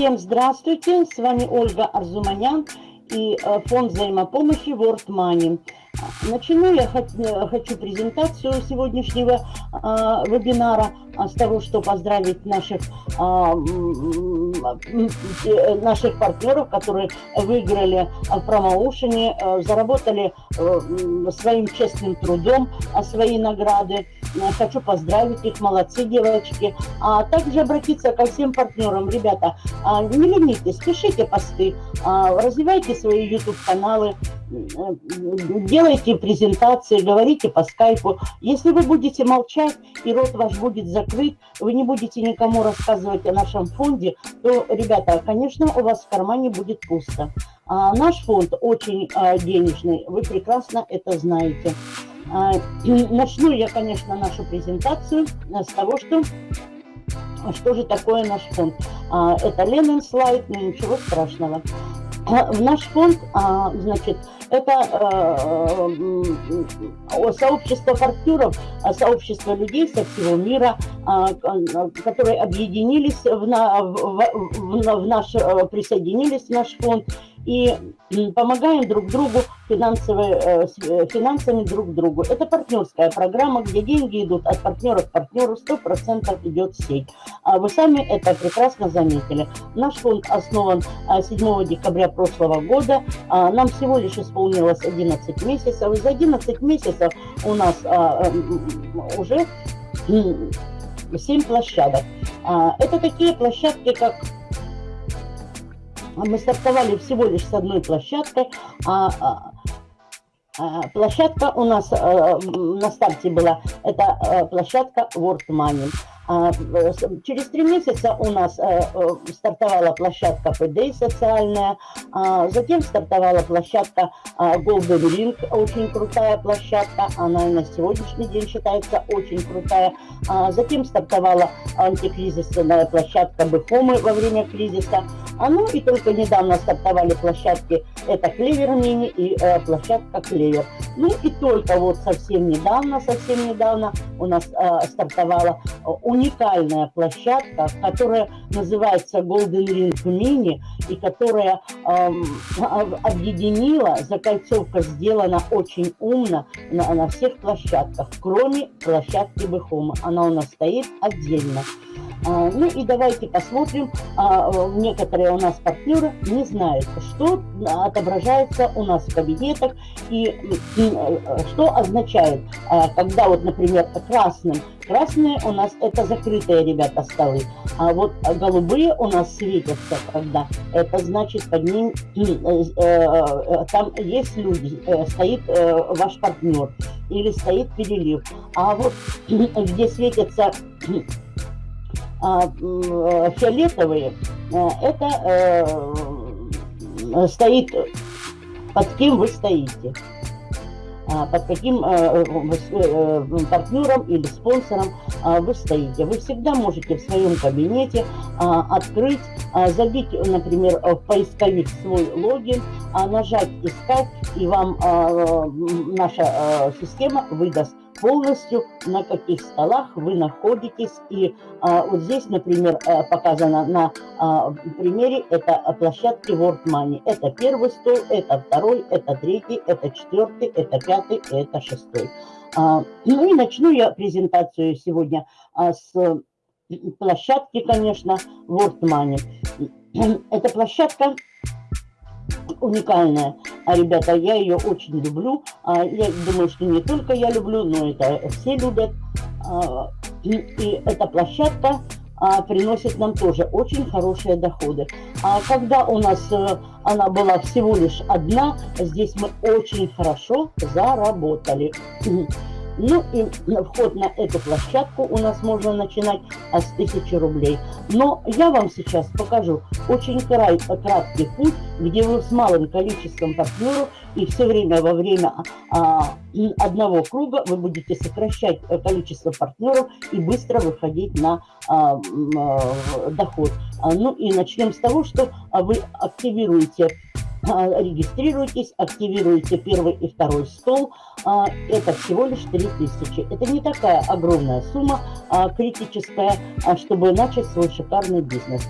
Всем здравствуйте, с вами Ольга Арзуманян и э, фонд взаимопомощи World Money. Начну я э, хочу презентацию сегодняшнего э, вебинара с того, что поздравить наших, а, наших партнеров, которые выиграли в промоушене, заработали своим честным трудом свои награды. Хочу поздравить их, молодцы девочки. А также обратиться ко всем партнерам. Ребята, не ленитесь, пишите посты, развивайте свои YouTube-каналы, делайте презентации, говорите по скайпу. Если вы будете молчать и рот ваш будет закрыт, вы не будете никому рассказывать о нашем фонде, то, ребята, конечно, у вас в кармане будет пусто. А наш фонд очень а, денежный, вы прекрасно это знаете. А, начну я, конечно, нашу презентацию с того, что что же такое наш фонд. А, это Ленин слайд, но ничего страшного. А, в наш фонд, а, значит, это э, сообщество партнеров, сообщество людей со всего мира, которые объединились в наш, э, присоединились в наш фонд и помогаем друг другу э, э, финансами друг другу. Это партнерская программа, где деньги идут от партнера к партнеру, 100% идет сеть. А вы сами это прекрасно заметили. Наш фонд основан 7 а, декабря прошлого года. А, нам всего лишь исполнилось 11 месяцев. И за 11 месяцев у нас уже 7 площадок. Это такие площадки, как мы стартовали всего лишь с одной площадкой, а, а, а площадка у нас а, на старте была, это а, площадка World Money. А, через три месяца у нас э, э, стартовала площадка PD социальная, а, затем стартовала площадка а, Golden Ring, очень крутая площадка, она на сегодняшний день считается очень крутая. Затем стартовала антикризисная площадка Бехомы во время кризиса. Ну и только недавно стартовали площадки, это Клевер Мини и э, площадка Клевер. Ну и только вот совсем недавно, совсем недавно у нас стартовала уникальная площадка, которая называется Golden Ring Mini и которая э, объединила, закольцовка сделана очень умно на, на всех площадках, кроме площадки Бехома. Она у нас стоит отдельно. А, ну и давайте посмотрим, а, некоторые у нас партнеры не знают, что отображается у нас в кабинетах и э, что означает, а, когда вот, например, красным, красные у нас это закрытые, ребята, столы, а вот голубые у нас светятся, когда это значит под ним, э, э, там есть люди, стоит ваш партнер или стоит перелив, а вот где светятся а, фиолетовые, э, это э, стоит, под кем вы стоите, под каким э, партнером или спонсором а, вы стоите. Вы всегда можете в своем кабинете открыть, забить, например, в поисковик свой логин, нажать «Искать», и вам наша система выдаст полностью, на каких столах вы находитесь. И а, вот здесь, например, а, показано на а, примере, это площадки World Money. Это первый стол, это второй, это третий, это четвертый, это пятый, это шестой. А, ну и начну я презентацию сегодня а, с площадки, конечно, World Money. Эта площадка уникальная. А, ребята, я ее очень люблю. А, я думаю, что не только я люблю, но это все любят. А, и, и эта площадка а, приносит нам тоже очень хорошие доходы. А когда у нас а, она была всего лишь одна, здесь мы очень хорошо заработали. Ну и вход на эту площадку у нас можно начинать с 1000 рублей. Но я вам сейчас покажу очень краткий путь, где вы с малым количеством партнеров и все время во время а, одного круга вы будете сокращать количество партнеров и быстро выходить на а, а, доход. А, ну и начнем с того, что вы активируете а, регистрируйтесь, активируйте первый и второй стол. А, это всего лишь 3000. Это не такая огромная сумма а, критическая, чтобы начать свой шикарный бизнес.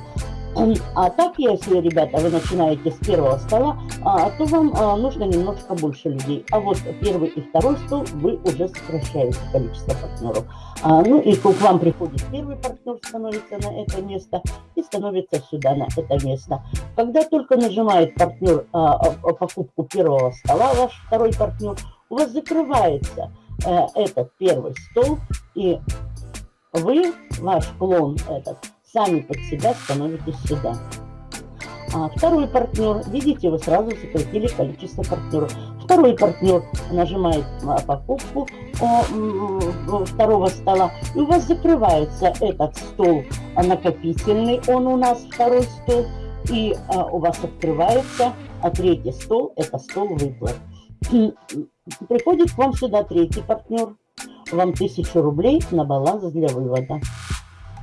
А так, если, ребята, вы начинаете с первого стола, а, то вам а, нужно немножко больше людей. А вот первый и второй стол вы уже сокращаете количество партнеров. А, ну и к вам приходит первый партнер, становится на это место и становится сюда, на это место. Когда только нажимает партнер покупку первого стола, ваш второй партнер, у вас закрывается а, этот первый стол, и вы, ваш клон этот, сами под себя становитесь сюда. А второй партнер, видите, вы сразу сократили количество партнеров. Второй партнер нажимает на покупку второго стола, и у вас закрывается этот стол накопительный, он у нас второй стол, и а, у вас открывается а третий стол, это стол выплат. Приходит к вам сюда третий партнер, вам 1000 рублей на баланс для вывода.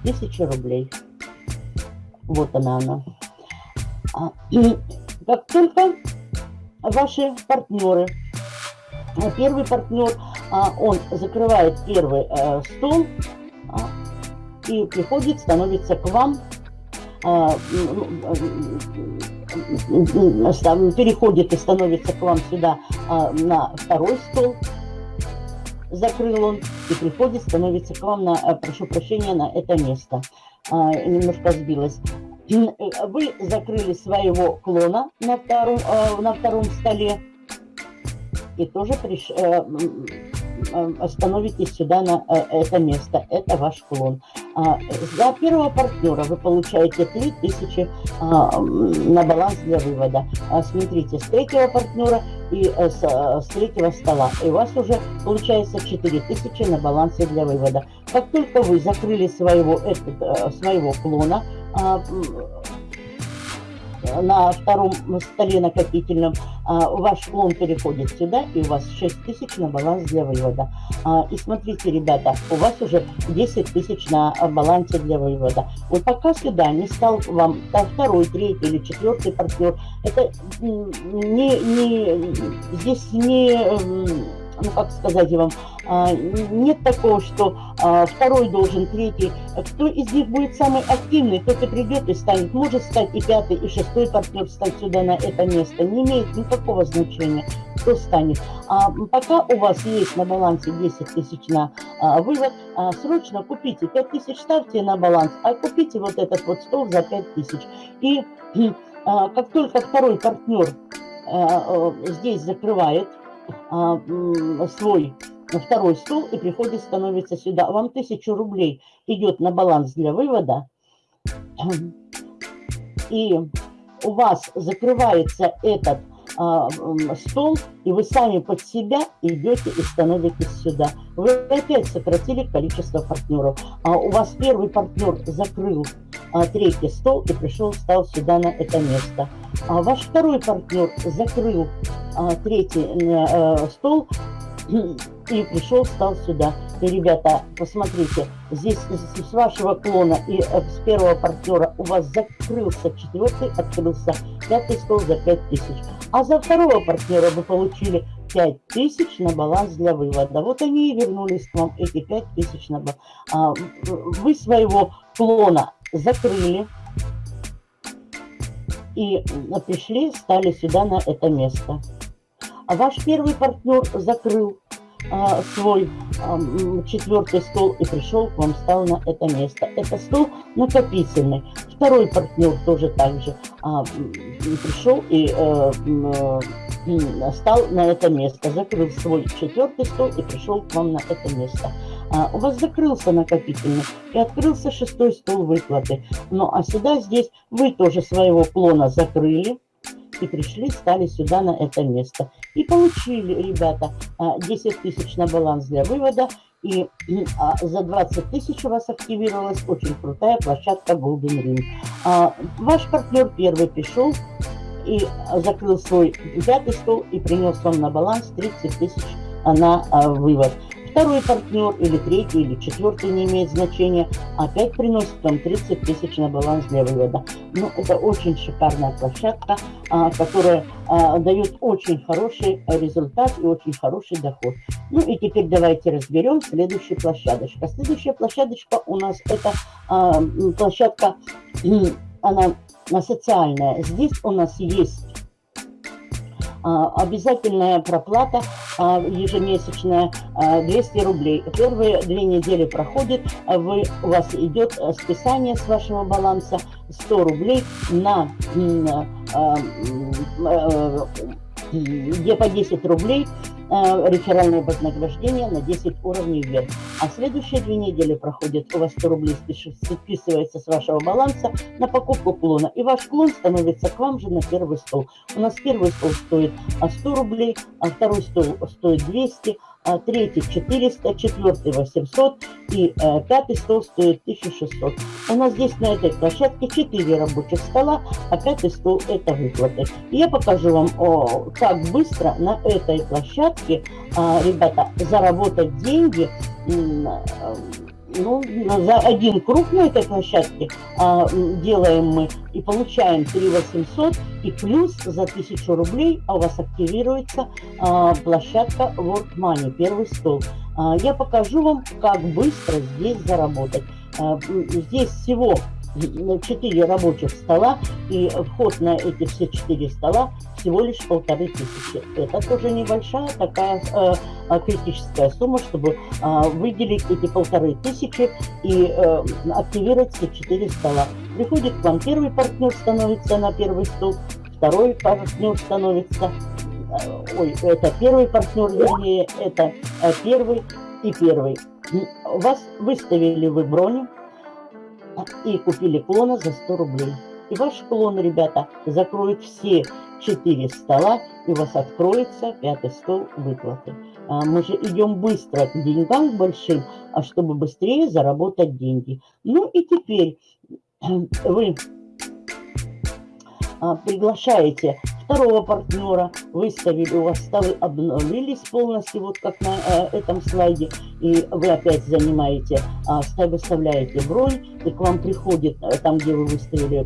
1000 рублей. Вот она она. А, и как только ваши партнеры, а, первый партнер, а, он закрывает первый э, стол и приходит, становится к вам, переходит и становится к вам сюда на второй стол, закрыл он и приходит, становится к вам на, э, прошу прощения, на это место. А, немножко сбилась. Э, вы закрыли своего клона на втором, э, на втором столе и тоже приш, становитесь сюда на это место. Это ваш клон. А, за первого партнера вы получаете 3000 а, на баланс для вывода. Смотрите, с третьего партнера и э, с, э, с третьего стола. И у вас уже получается 4000 на балансе для вывода. Как только вы закрыли своего, этот, э, своего клона, а, на втором столе накопительном, а, ваш клон переходит сюда, и у вас 6 тысяч на баланс для вывода. А, и смотрите, ребята, у вас уже 10 тысяч на балансе для вывода. Вот пока сюда не стал вам второй, третий или четвертый партнер, это не, не, здесь не ну как сказать вам, а, нет такого, что а, второй должен, третий. Кто из них будет самый активный, тот и придет и станет. Может стать и пятый, и шестой партнер стать сюда на это место. Не имеет никакого значения, кто станет. А пока у вас есть на балансе 10 тысяч на а, вывод, а, срочно купите 5 тысяч, ставьте на баланс, а купите вот этот вот стол за 5 тысяч. И а, как только второй партнер а, здесь закрывает а, свой второй стол и приходит, становится сюда. Вам тысячу рублей идет на баланс для вывода. И у вас закрывается этот а, стол, и вы сами под себя идете и становитесь сюда. Вы опять сократили количество партнеров. А у вас первый партнер закрыл а, третий стол и пришел, стал сюда на это место. А ваш второй партнер закрыл а, третий а, стол и пришел, стал сюда. И, ребята, посмотрите, здесь с вашего клона и э, с первого партнера у вас закрылся четвертый, открылся пятый стол за 5000. А за второго партнера вы получили 5000 на баланс для вывода. Вот они и вернулись к вам, эти 5000 на баланс. Вы своего клона закрыли и пришли, стали сюда на это место. А ваш первый партнер закрыл а, свой а, четвертый стол и пришел к вам, стал на это место. Это стол накопительный. Второй партнер тоже так же а, пришел и а, стал на это место, закрыл свой четвертый стол и пришел к вам на это место. А, у вас закрылся накопительный и открылся шестой стол выплаты. Ну а сюда здесь вы тоже своего клона закрыли и пришли, стали сюда на это место. И получили, ребята, 10 а, тысяч на баланс для вывода. И а, за 20 тысяч у вас активировалась очень крутая площадка Golden Ring. А, ваш партнер первый пришел и закрыл свой пятый стол и принес вам на баланс 30 тысяч на вывод второй партнер, или третий, или четвертый, не имеет значения, опять приносит вам 30 тысяч на баланс для вывода. Ну, это очень шикарная площадка, а, которая а, дает очень хороший результат и очень хороший доход. Ну и теперь давайте разберем следующую площадочку. Следующая площадочка у нас это а, площадка она социальная. Здесь у нас есть обязательная проплата а, ежемесячная 200 рублей. Первые две недели проходит, вы, у вас идет списание с вашего баланса 100 рублей на где по 10 рублей реферальное вознаграждение на 10 уровней вверх. А следующие две недели проходят, у вас 100 рублей списывается с вашего баланса на покупку клона. И ваш клон становится к вам же на первый стол. У нас первый стол стоит 100 рублей, а второй стол стоит 200, а третий 400, четвертый 800 и э, пятый стол стоит 1600. У нас здесь на этой площадке 4 рабочих стола, а пятый стол это выплаты. Я покажу вам, о, как быстро на этой площадке, э, ребята, заработать деньги э, ну, за один круг на этой площадке а, делаем мы и получаем 3 800 и плюс за 1000 рублей а у вас активируется а, площадка World Money, первый стол. А, я покажу вам, как быстро здесь заработать. А, здесь всего 4 рабочих стола, и вход на эти все 4 стола всего лишь полторы тысячи. Это тоже небольшая такая э, э, критическая сумма, чтобы э, выделить эти полторы тысячи и э, активировать все 4 стола. Приходит к вам первый партнер, становится на первый стол, второй партнер становится, э, ой, это первый партнер, вернее, это э, первый и первый. Вас выставили вы броню, и купили клона за 100 рублей. И ваш клон, ребята, закроет все 4 стола, и у вас откроется пятый стол выплаты. А мы же идем быстро к деньгам большим, а чтобы быстрее заработать деньги. Ну и теперь вы а, приглашаете второго партнера, выставили, у вас столы обновились полностью, вот как на э, этом слайде, и вы опять занимаете, э, выставляете бронь, и к вам приходит, э, там, где вы выставили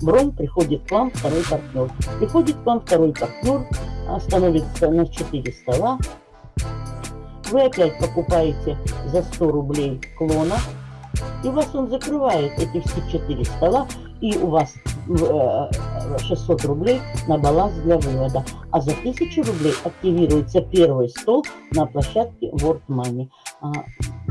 бронь, приходит к вам второй партнер. Приходит к вам второй партнер, э, становится на 4 стола, вы опять покупаете за 100 рублей клона, и вас он закрывает эти все 4 стола, и у вас 600 э, рублей на баланс для вывода. А за 1000 рублей активируется первый стол на площадке World Money. А,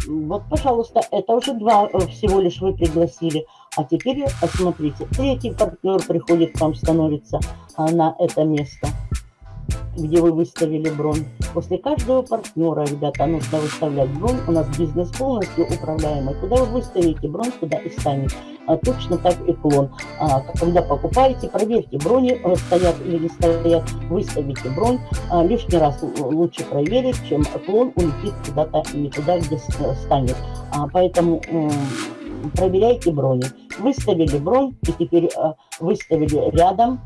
вот, пожалуйста, это уже два э, всего лишь вы пригласили. А теперь посмотрите, третий партнер приходит к вам, становится а, на это место где вы выставили бронь. После каждого партнера, ребята, нужно выставлять бронь. У нас бизнес полностью управляемый. Куда вы выставите бронь, туда и станет. А, точно так и клон. А, когда покупаете, проверьте, брони э, стоят или не стоят, выставите бронь. А, лишний раз лучше проверить, чем клон улетит куда-то не туда, где станет. А, поэтому проверяйте брони. Выставили бронь и теперь а, выставили рядом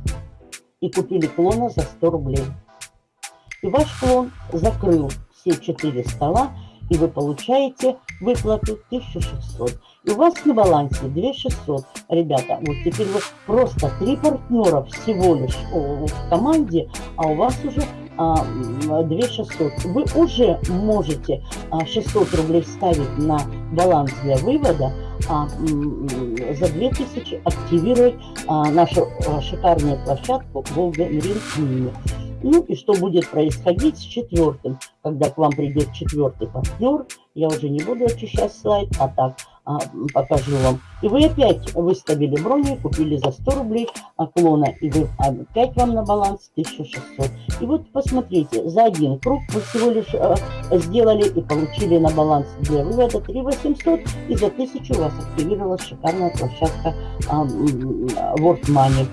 и купили клона за 100 рублей. И ваш клон закрыл все четыре стола, и вы получаете выплату 1600. И у вас на балансе 2600. Ребята, вот теперь вы просто три партнера всего лишь в команде, а у вас уже а, 2600. Вы уже можете 600 рублей ставить на баланс для вывода, а, за 2000 активировать а, нашу а, шикарную площадку Golden Ring Mini. Ну и что будет происходить с четвертым, когда к вам придет четвертый партнер. Я уже не буду очищать слайд, а так а, покажу вам. И вы опять выставили брони, купили за 100 рублей а, клона, и вы опять вам на баланс 1600. И вот посмотрите, за один круг вы всего лишь а, сделали и получили на баланс для вывода 3800, и за 1000 у вас активировалась шикарная площадка а, World Money.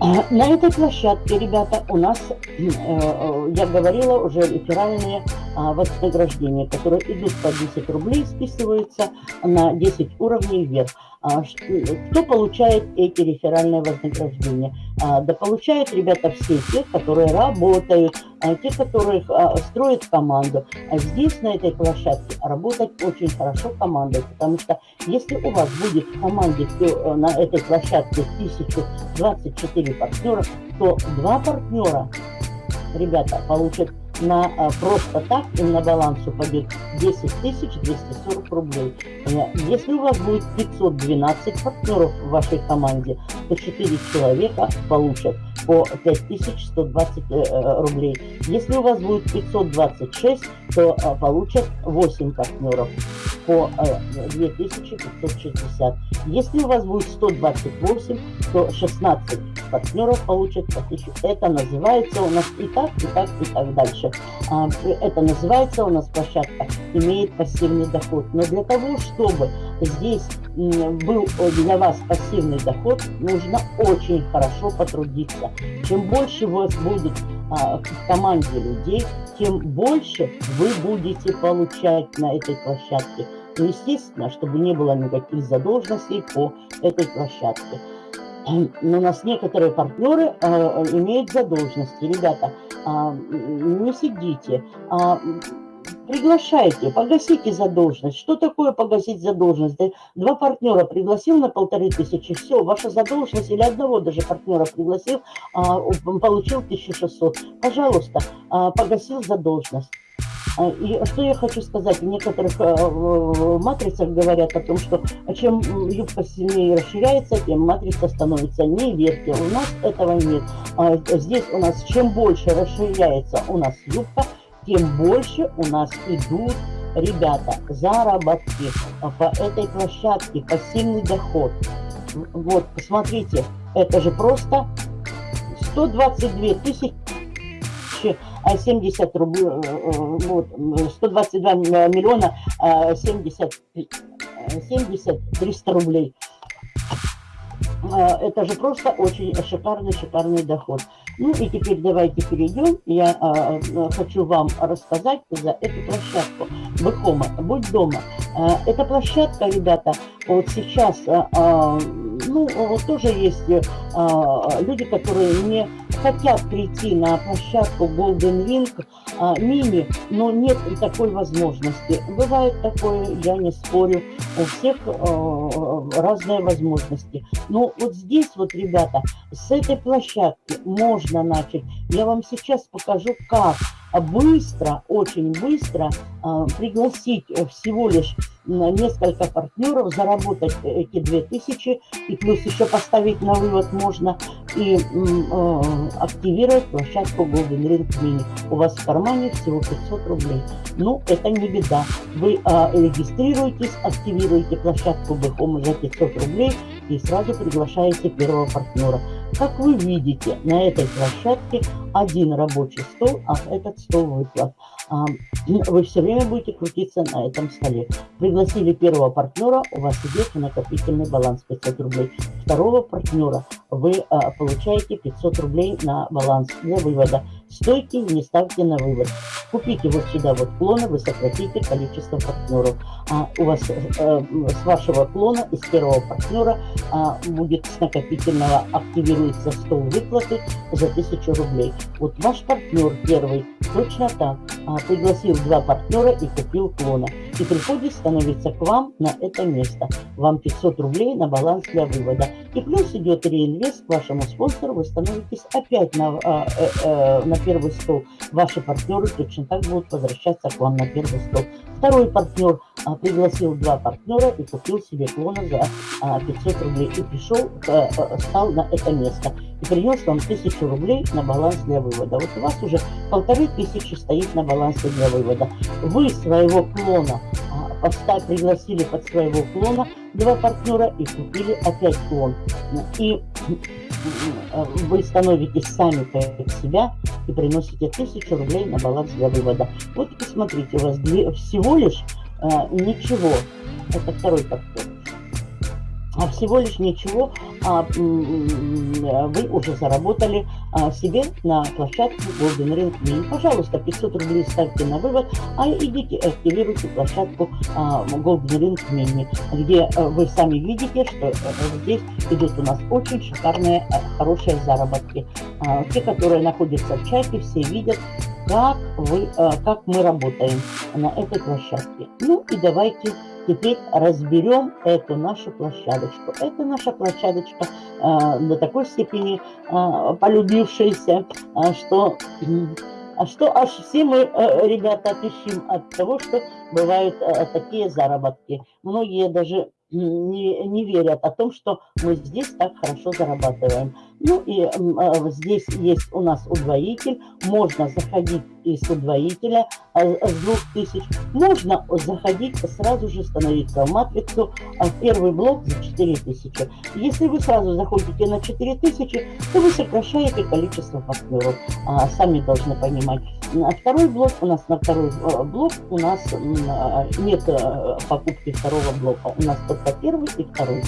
На этой площадке, ребята, у нас, э, э, я говорила, уже реферальные а, вознаграждения, которые идут по 10 рублей, списываются на 10 уровней вверх. А, кто получает эти реферальные вознаграждения? А, да получают, ребята, все те, которые работают, те, которые строят команду. А здесь, на этой площадке, работать очень хорошо командой, потому что если у вас будет в команде э, на этой площадке 1024 партнера, то два партнера, ребята, получат на а, просто так им на баланс упадет 10 240 рублей. Если у вас будет 512 партнеров в вашей команде, то 4 человека получат по 5120 э, э, рублей. Если у вас будет 526, то получат 8 партнеров по 2560. Если у вас будет 128, то 16 партнеров получат по 1000. Это называется у нас и так, и так, и так дальше. А, это называется у нас площадка имеет пассивный доход. Но для того, чтобы здесь был для вас пассивный доход, нужно очень хорошо потрудиться. Чем больше у вас будет а, в команде людей, тем больше вы будете получать на этой площадке. Ну, естественно, чтобы не было никаких задолженностей по этой площадке. Но у нас некоторые партнеры э, имеют задолженности. Ребята, э, не сидите, э, приглашайте, погасите задолженность. Что такое погасить задолженность? Два партнера пригласил на полторы тысячи, все, ваша задолженность или одного даже партнера пригласил, а, получил 1600. Пожалуйста, а, погасил задолженность. А, и что я хочу сказать, в некоторых матрицах говорят о том, что чем юбка сильнее расширяется, тем матрица становится. Не верьте, у нас этого нет. Здесь у нас чем больше расширяется у нас юбка, тем больше у нас идут ребята заработки по этой площадке, пассивный доход. Вот, посмотрите, это же просто 122 тысячи 70 рублей, вот, 122 миллиона 70, 70 300 рублей. А, это же просто очень шикарный-шикарный доход. Ну и теперь давайте перейдем. Я а, а, хочу вам рассказать за эту площадку. Быхома, будь дома. А, эта площадка, ребята, вот сейчас, а, а, ну, тоже есть а, люди, которые не хотят прийти на площадку Golden Ring а, мини, но нет такой возможности. Бывает такое, я не спорю, у всех а, разные возможности. Но вот здесь вот, ребята, с этой площадки можно начать. Я вам сейчас покажу, как быстро, очень быстро а, пригласить всего лишь несколько партнеров, заработать эти 2000 и плюс еще поставить на вывод можно и э, активировать площадку Golden Ring Mini. У вас в кармане всего 500 рублей. Ну, это не беда. Вы э, регистрируетесь, активируете площадку Бэхом за 500 рублей и сразу приглашаете первого партнера. Как вы видите, на этой площадке один рабочий стол, а этот стол выплат. А, вы все время будете крутиться на этом столе. Пригласили первого партнера, у вас идет накопительный баланс 500 рублей. Второго партнера вы а, получаете 500 рублей на баланс для вывода. Стойте, не ставьте на вывод. Купите вот сюда вот клоны, вы сократите количество партнеров. А у вас э, с вашего клона, из первого партнера, а, будет с накопительного активируется стол выплаты за 1000 рублей. Вот ваш партнер первый точно так а, пригласил два партнера и купил клона. И приходит становится к вам на это место. Вам 500 рублей на баланс для вывода. И плюс идет реинвест к вашему спонсору, вы становитесь опять на, а, э, э, на первый стол. Ваши партнеры точно так будут возвращаться к вам на первый стол. Второй партнер а, пригласил два партнера и купил себе клона за а, 500 рублей. И пришел, а, а, стал на это место. И принес вам 1000 рублей на баланс для вывода. Вот у вас уже полторы тысячи стоит на балансе для вывода. Вы своего клона а, поставь, пригласили под своего клона два партнера и купили опять клон. И вы становитесь сами как себя и приносите 1000 рублей на баланс для вывода. Вот посмотрите, у вас всего лишь э, ничего. Это второй подход а всего лишь ничего а, вы уже заработали а, себе на площадке Golden Ring Mini. Пожалуйста, 500 рублей ставьте на вывод, а идите активируйте площадку а, Golden Ring Mini, где а, вы сами видите, что а, здесь идут у нас очень шикарные, а, хорошие заработки. А, те, которые находятся в чате, все видят, как, вы, а, как мы работаем на этой площадке. Ну и давайте теперь разберем эту нашу площадочку. Это наша площадочка э, до такой степени э, полюбившаяся, э, что А что аж все мы, э, ребята, отыщем от того, что бывают э, такие заработки. Многие даже не, не верят о том, что мы здесь так хорошо зарабатываем. Ну и э, здесь есть у нас удвоитель, можно заходить из удвоителя э, с 2000, можно заходить сразу же становиться в матрицу в первый блок за 4000. Если вы сразу заходите на 4000, то вы сокращаете количество партнеров, а, сами должны понимать. На второй блок у нас, на второй э, блок у нас э, нет э, покупки второго блока, у нас только первый и второй.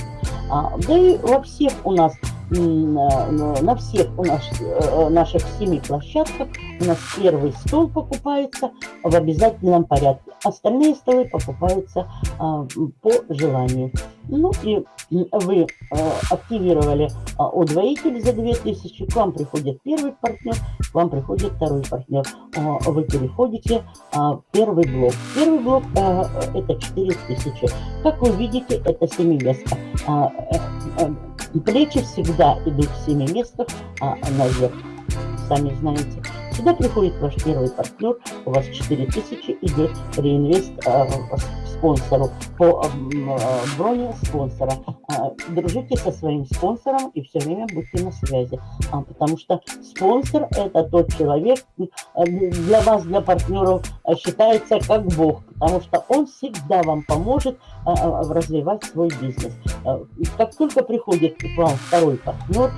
А, да и во всех у нас на всех у нас, э, наших семи площадках у нас первый стол покупается в обязательном порядке. Остальные столы покупаются а, по желанию. Ну и вы а, активировали а, удвоитель за 2000, к вам приходит первый партнер, к вам приходит второй партнер. А, вы переходите а, первый блок. Первый блок а, это 4000. Как вы видите, это семиместка. А, а, Плечи всегда идут в семи местах а, наверх, сами знаете. Сюда приходит ваш первый партнер, у вас 4000 идет реинвест а, спонсору по а, броне спонсора. А, дружите со своим спонсором и все время будьте на связи, а, потому что спонсор это тот человек, а, для вас, для партнеров а, считается как Бог, потому что он всегда вам поможет развивать свой бизнес. А, как только приходит к вам второй партнер,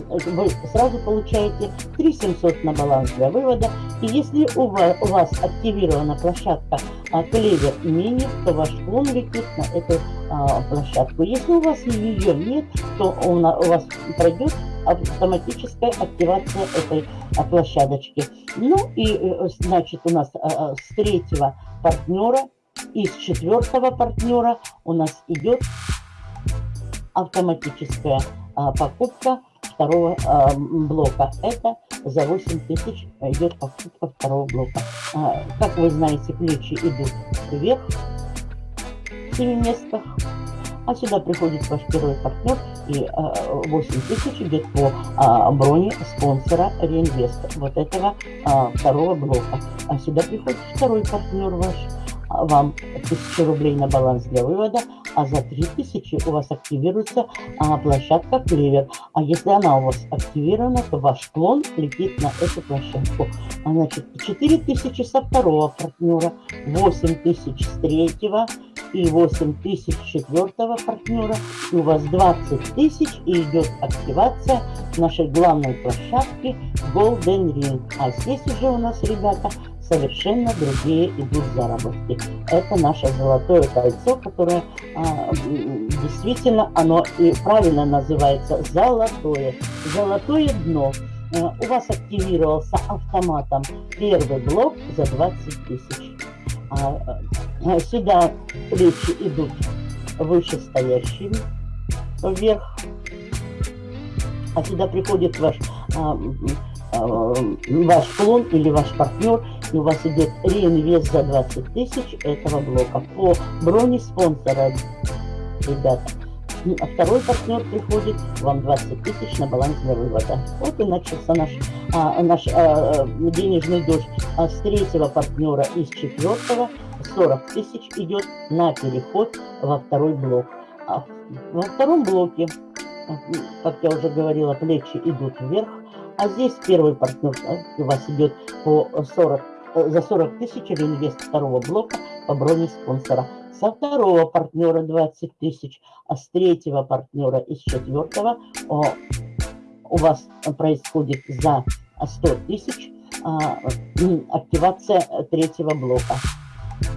вы сразу получаете 3700 на баланс для вывода. И если у вас, у вас активирована площадка а, Клевер Мини, то ваш клон летит на эту а, площадку. Если у вас ее нет, то он, у вас пройдет автоматическая активация этой а, площадочки. Ну и э, значит у нас а, с третьего партнера и с четвертого партнера у нас идет автоматическая покупка второго э, блока. Это за 8 тысяч идет покупка второго блока. А, как вы знаете, плечи идут вверх в 7 местах. А сюда приходит ваш первый партнер и э, 8 тысяч идет по э, броне спонсора реинвеста вот этого э, второго блока. А сюда приходит второй партнер ваш вам 1000 рублей на баланс для вывода, а за 3000 у вас активируется а, площадка Клевер. А если она у вас активирована, то ваш клон летит на эту площадку. А, значит, 4000 со второго партнера, 8000 с третьего и 8000 с четвертого партнера. И у вас 20 тысяч и идет активация нашей главной площадки Golden Ring. А здесь уже у нас, ребята, совершенно другие идут заработки. Это наше золотое кольцо, которое а, действительно, оно и правильно называется золотое. Золотое дно. А, у вас активировался автоматом первый блок за 20 тысяч. А, а, сюда плечи идут вышестоящими вверх. А сюда приходит ваш а, а, ваш клон или ваш партнер и у вас идет реинвест за 20 тысяч этого блока по броне спонсора, ребята. А второй партнер приходит, вам 20 тысяч на баланс для вывода. Вот и начался наш, а, наш а, денежный дождь. А с третьего партнера и с четвертого 40 тысяч идет на переход во второй блок. А во втором блоке, как я уже говорила, плечи идут вверх, а здесь первый партнер у вас идет по 40 за 40 тысяч реинвест второго блока по броне спонсора. Со второго партнера 20 тысяч, а с третьего партнера и с четвертого о, у вас происходит за 100 тысяч а, активация третьего блока.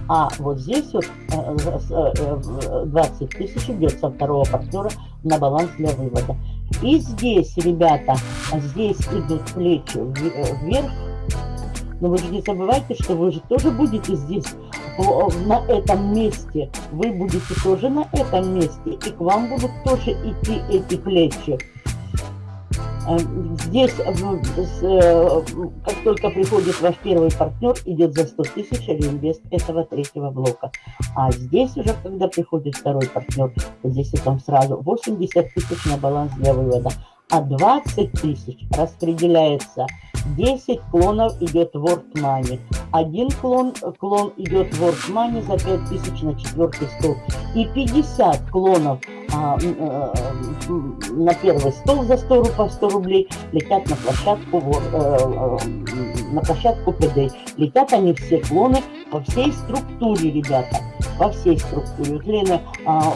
А вот здесь вот 20 э, э, тысяч идет со второго партнера на баланс для вывода. И здесь, ребята, здесь идут плечи вверх, но вы же не забывайте, что вы же тоже будете здесь, на этом месте. Вы будете тоже на этом месте. И к вам будут тоже идти эти плечи. А, здесь, э, как только приходит ваш первый партнер, идет за 100 тысяч реинвест этого третьего блока. А здесь уже, когда приходит второй партнер, здесь и там сразу 80 тысяч на баланс для вывода. а 20 тысяч распределяется 10 клонов идет World Money. Один клон, клон идет World Money за 5000 на четвертый стол. И 50 клонов а, а, на первый стол за 100, по 100 рублей летят на площадку, а, на площадку ПД. Летят они все клоны по всей структуре, ребята во всей структуре. Вот Лена, а,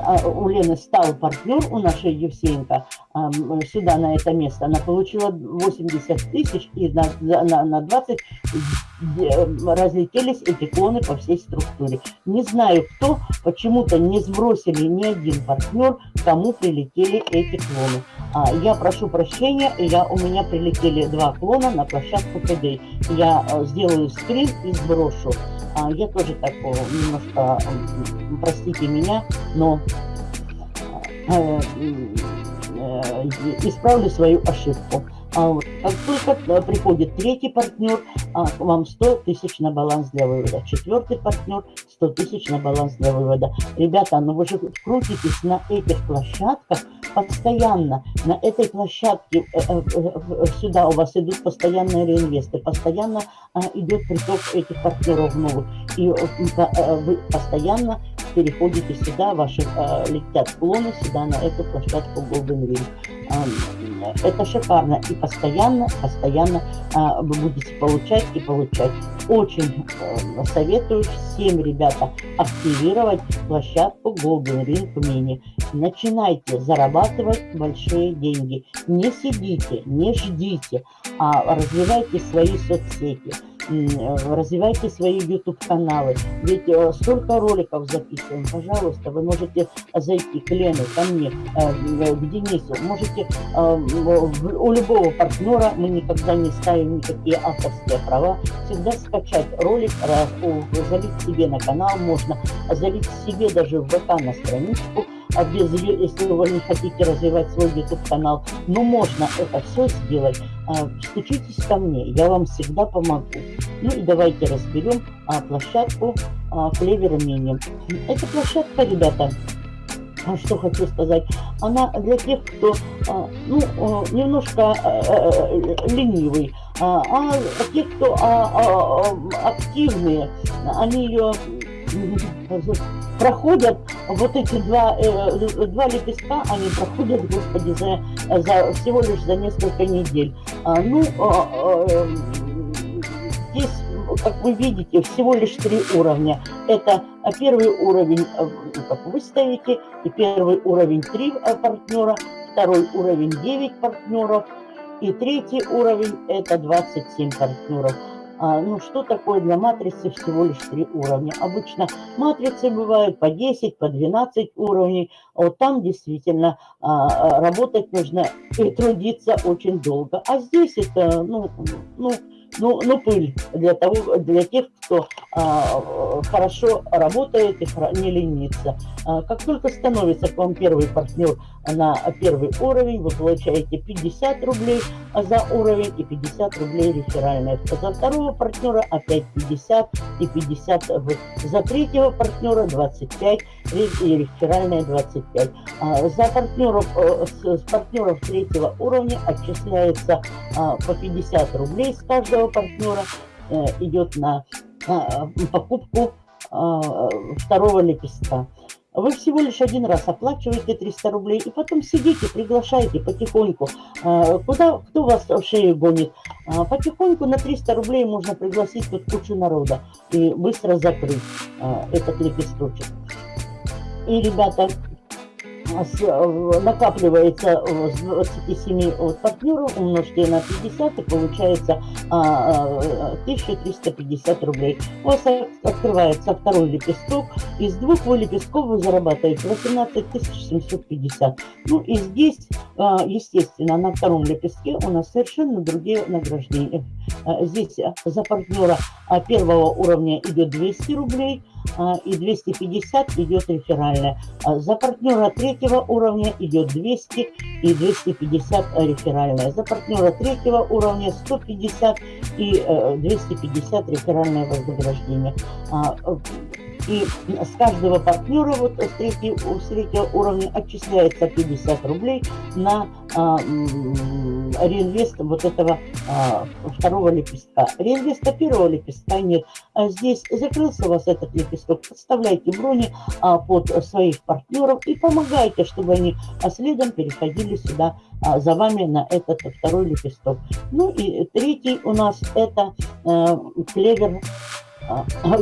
а, у Лены стал партнер у нашей Евсеенко а, сюда, на это место. Она получила 80 тысяч, и на, на, на 20 разлетелись эти клоны по всей структуре. Не знаю, кто, почему-то не сбросили ни один партнер, кому прилетели эти клоны. А, я прошу прощения, я, у меня прилетели два клона на площадку ПД. Я а, сделаю скрин и сброшу. А, я тоже так немножко, простите меня, но э, э, исправлю свою ошибку. А вот, как только э, приходит третий партнер, а, вам 100 тысяч на баланс для вывода. Четвертый партнер 100 тысяч на баланс для вывода. Ребята, ну вы же крутитесь на этих площадках постоянно. На этой площадке э, э, э, сюда у вас идут постоянные реинвесты. Постоянно а, идет приток этих партнеров новых. И э, вы постоянно переходите сюда, ваши э, летят клоны сюда, на эту площадку Golden Ring. Это шикарно. И постоянно, постоянно э, вы будете получать и получать. Очень э, советую всем, ребята, активировать площадку Golden Ring Mini. Начинайте зарабатывать большие деньги. Не сидите, не ждите, а развивайте свои соцсети развивайте свои YouTube-каналы. Ведь э, столько роликов записываем. Пожалуйста, вы можете зайти к Лене, ко мне, э, к Денису. Можете э, у любого партнера, мы никогда не ставим никакие авторские права, всегда скачать ролик, залить себе на канал можно, залить себе даже в ВК на страничку, без, если вы не хотите развивать свой YouTube-канал, но можно это все сделать. А, стучитесь ко мне, я вам всегда помогу. Ну и давайте разберем а, площадку а, Clever Mini. Эта площадка, ребята, а что хочу сказать, она для тех, кто а, ну, немножко а, ленивый, а, а те, кто а, а, активные, они ее проходят вот эти два, э, два лепестка, они проходят, господи, за, за всего лишь за несколько недель. А, ну, а, а, здесь, как вы видите, всего лишь три уровня. Это первый уровень, э, как вы ставите, и первый уровень три э, партнера, второй уровень 9 партнеров, и третий уровень это 27 партнеров. А, ну, что такое для матрицы всего лишь три уровня? Обычно матрицы бывают по 10, по 12 уровней. А вот там действительно а, работать нужно и трудиться очень долго. А здесь это, ну, ну ну, ну пыль для, того, для тех, кто а, хорошо работает и не ленится. А, как только становится к вам первый партнер на первый уровень, вы получаете 50 рублей за уровень и 50 рублей реферальные. За второго партнера опять 50 и 50 за третьего партнера 25 и реферальные 25. А, за партнеров, э, с партнеров третьего уровня отчисляется а, по 50 рублей с каждого первого партнера э, идет на покупку а, второго лепестка. Вы всего лишь один раз оплачиваете 300 рублей и потом сидите, приглашаете потихоньку. Куда, кто вас в шею гонит? Потихоньку на 300 рублей можно пригласить тут кучу народа и быстро закрыть этот лепесточек. И, ребята, Э, накапливается с 27 от партнеров, умножьте на 50 и получается 1350 а, а, рублей. У вас открывается второй лепесток, из двух вы лепестков вы зарабатываете 18 750. Ну и здесь, а, естественно, на втором лепестке у нас совершенно другие награждения. Здесь за партнера первого уровня идет 200 рублей, и 250 идет реферальная. За партнера третьего уровня идет 200 и 250 реферальная. За партнера третьего уровня 150 и 250 реферальное вознаграждение. И с каждого партнера вот с третьего, с третьего уровня отчисляется 50 рублей на а, реинвест вот этого а, второго лепестка. Реинвеста первого лепестка нет. А здесь закрылся у вас этот лепесток, подставляйте брони а, под своих партнеров и помогайте, чтобы они а следом переходили сюда а, за вами на этот второй лепесток. Ну и третий у нас это клевер а, а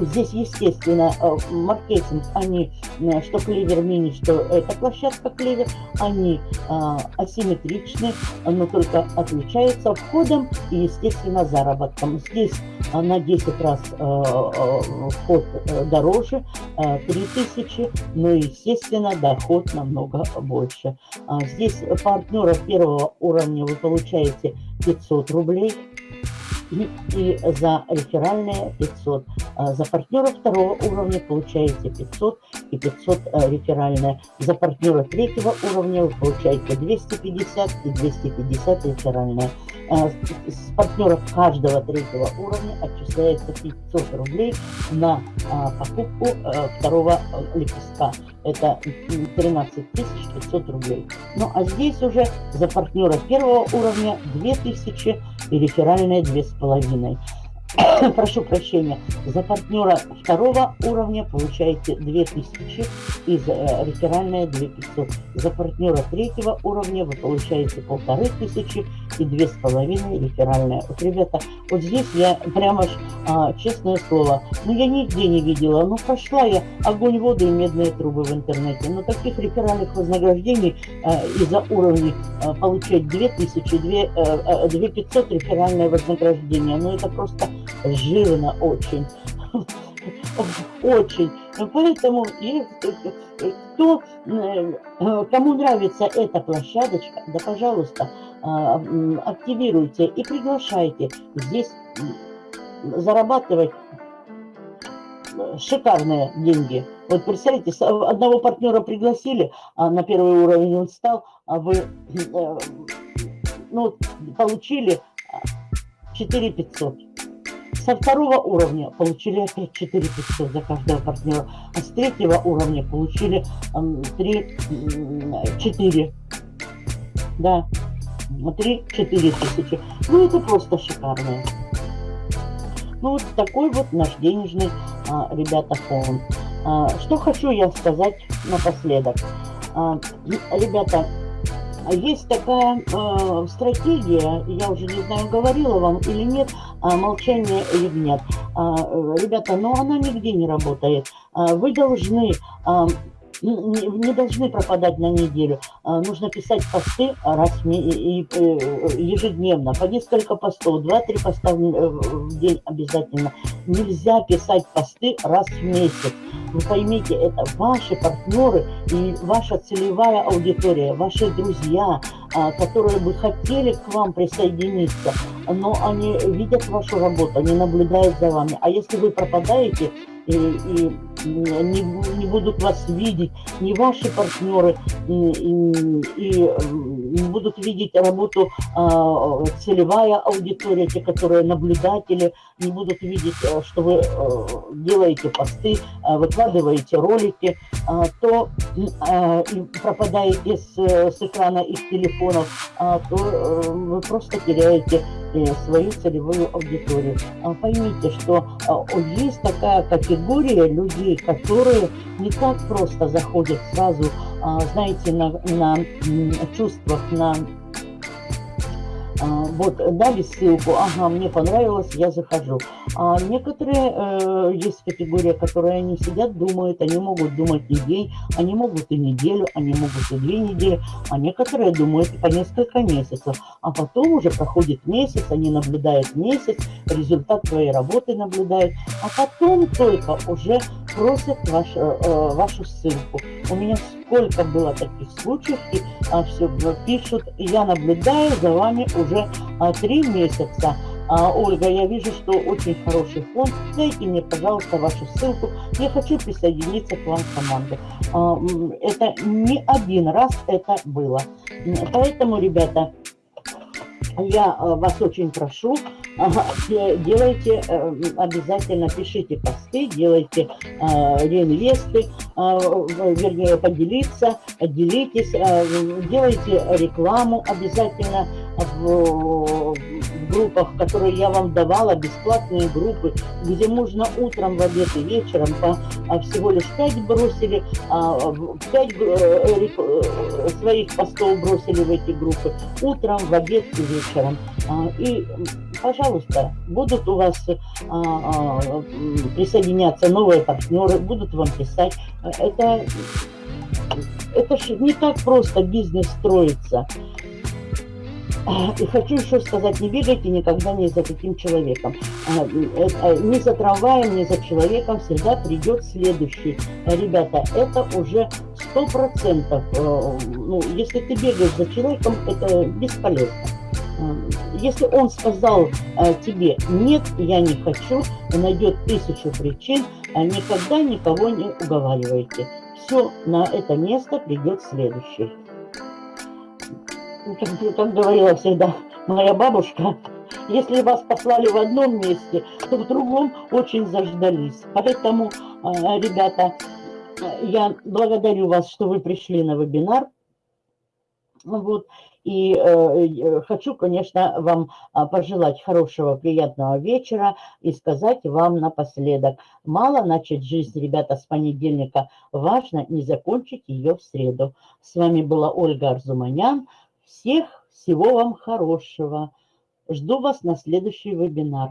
здесь, естественно, э, маркетинг, они, э, что Клевер Мини, что эта площадка Клевер, они а, асимметричны, но только отличаются входом и, естественно, заработком. Здесь на 10 раз вход э, дороже, 3000, но, естественно, доход намного больше. Здесь партнера первого уровня вы получаете 500 рублей, и за реферальные 500. А за партнера второго уровня получаете 500 и 500 э, реферальные. За партнера третьего уровня вы получаете 250 и 250 реферальные. А с партнеров каждого третьего уровня отчисляется 500 рублей на а, покупку э, второго э, лепестка. Это 13 500 рублей. Ну а здесь уже за партнера первого уровня 2000 и реферальные 2,5. Прошу прощения, за партнера второго уровня получаете 2000 и за, э, реферальная 2500. За партнера третьего уровня вы получаете полторы тысячи и две с половиной реферальная. Вот, ребята, вот здесь я прямо, а, честное слово, ну я нигде не видела, ну прошла я огонь, воду и медные трубы в интернете, но таких реферальных вознаграждений а, из-за уровней а, получать 2000, 2, 2500 реферальное вознаграждение, ну это просто жирно очень. Очень. Поэтому, кто, э, кому нравится эта площадочка, да, пожалуйста, а, активируйте и приглашайте здесь зарабатывать э, шикарные деньги. Вот представьте, одного партнера пригласили, а на первый уровень он стал, а вы э, ну, получили 4 500 со второго уровня получили опять 4 500 за каждого партнера, а с третьего уровня получили 3, 4, да, 3, 4 тысячи. Ну, это просто шикарно. Ну, вот такой вот наш денежный, а, ребята, фонд. А, что хочу я сказать напоследок. А, ребята, есть такая э, стратегия, я уже не знаю, говорила вам или нет, молчание ягнят. Э, ребята, но она нигде не работает. Э, вы должны не, должны пропадать на неделю. А, нужно писать посты раз и, э, ежедневно, по несколько постов, два-три поста в, э, в день обязательно. Нельзя писать посты раз в месяц. Вы поймите, это ваши партнеры и ваша целевая аудитория, ваши друзья, а, которые бы хотели к вам присоединиться, но они видят вашу работу, они наблюдают за вами. А если вы пропадаете, и, и не, не будут вас видеть, не ваши партнеры, и, и, и не будут видеть работу а, целевая аудитория, те, которые наблюдатели, не будут видеть, э, что вы а, делаете посты, а, выкладываете ролики, а, то а, и пропадаете с, с экрана их телефонов, а, то а, вы просто теряете свою целевую аудиторию. А, поймите, что есть такая категория людей, которые не так просто заходят сразу, а, знаете, на, на чувствах, на вот, дали ссылку, ага, мне понравилось, я захожу. А некоторые, э, есть категория, которые они сидят, думают, они могут думать и день, они могут и неделю, они могут и две недели, а некоторые думают по несколько месяцев. А потом уже проходит месяц, они наблюдают месяц, результат твоей работы наблюдают, а потом только уже просят ваш, э, э, вашу ссылку. У меня сколько было таких случаев, и а, все пишут, я наблюдаю за вами уже а, три месяца. А, Ольга, я вижу, что очень хороший фонд. Дайте мне, пожалуйста, вашу ссылку. Я хочу присоединиться к вам в команду. А, это не один раз это было. Поэтому, ребята, я э, вас очень прошу, делайте, э, обязательно пишите посты, делайте э, реинвесты, вернее, поделиться, делитесь, делайте рекламу обязательно в группах, которые я вам давала, бесплатные группы, где можно утром, в обед и вечером по а, всего лишь 5 бросили, 5 а, э, э, своих постов бросили в эти группы, утром, в обед и вечером. А, и, пожалуйста, будут у вас присоединяться новые партнеры, будут вам писать. Это, это же не так просто бизнес строится. И хочу еще сказать, не бегайте никогда не за таким человеком. А, э, не за трамваем, не за человеком всегда придет следующий. Ребята, это уже сто процентов. Э, ну, если ты бегаешь за человеком, это бесполезно. Э, если он сказал тебе «нет, я не хочу», найдет тысячу причин, никогда никого не уговаривайте. Все, на это место придет следующий как, как говорила всегда моя бабушка, если вас послали в одном месте, то в другом очень заждались. Поэтому, а, ребята, я благодарю вас, что вы пришли на вебинар. Вот. И э, хочу, конечно, вам а, пожелать хорошего, приятного вечера и сказать вам напоследок. Мало начать жизнь, ребята, с понедельника. Важно не закончить ее в среду. С вами была Ольга Арзуманян. Всех всего вам хорошего. Жду вас на следующий вебинар.